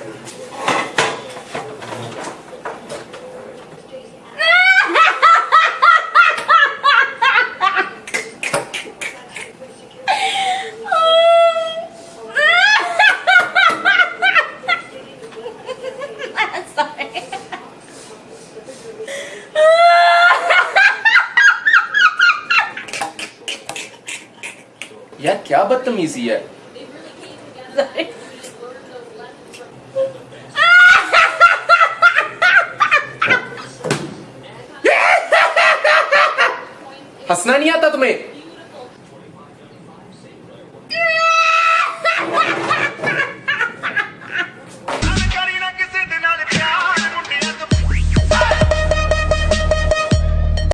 Sorry. यार क्या बदतमीजी है हंसना नहीं आता तुम्हें?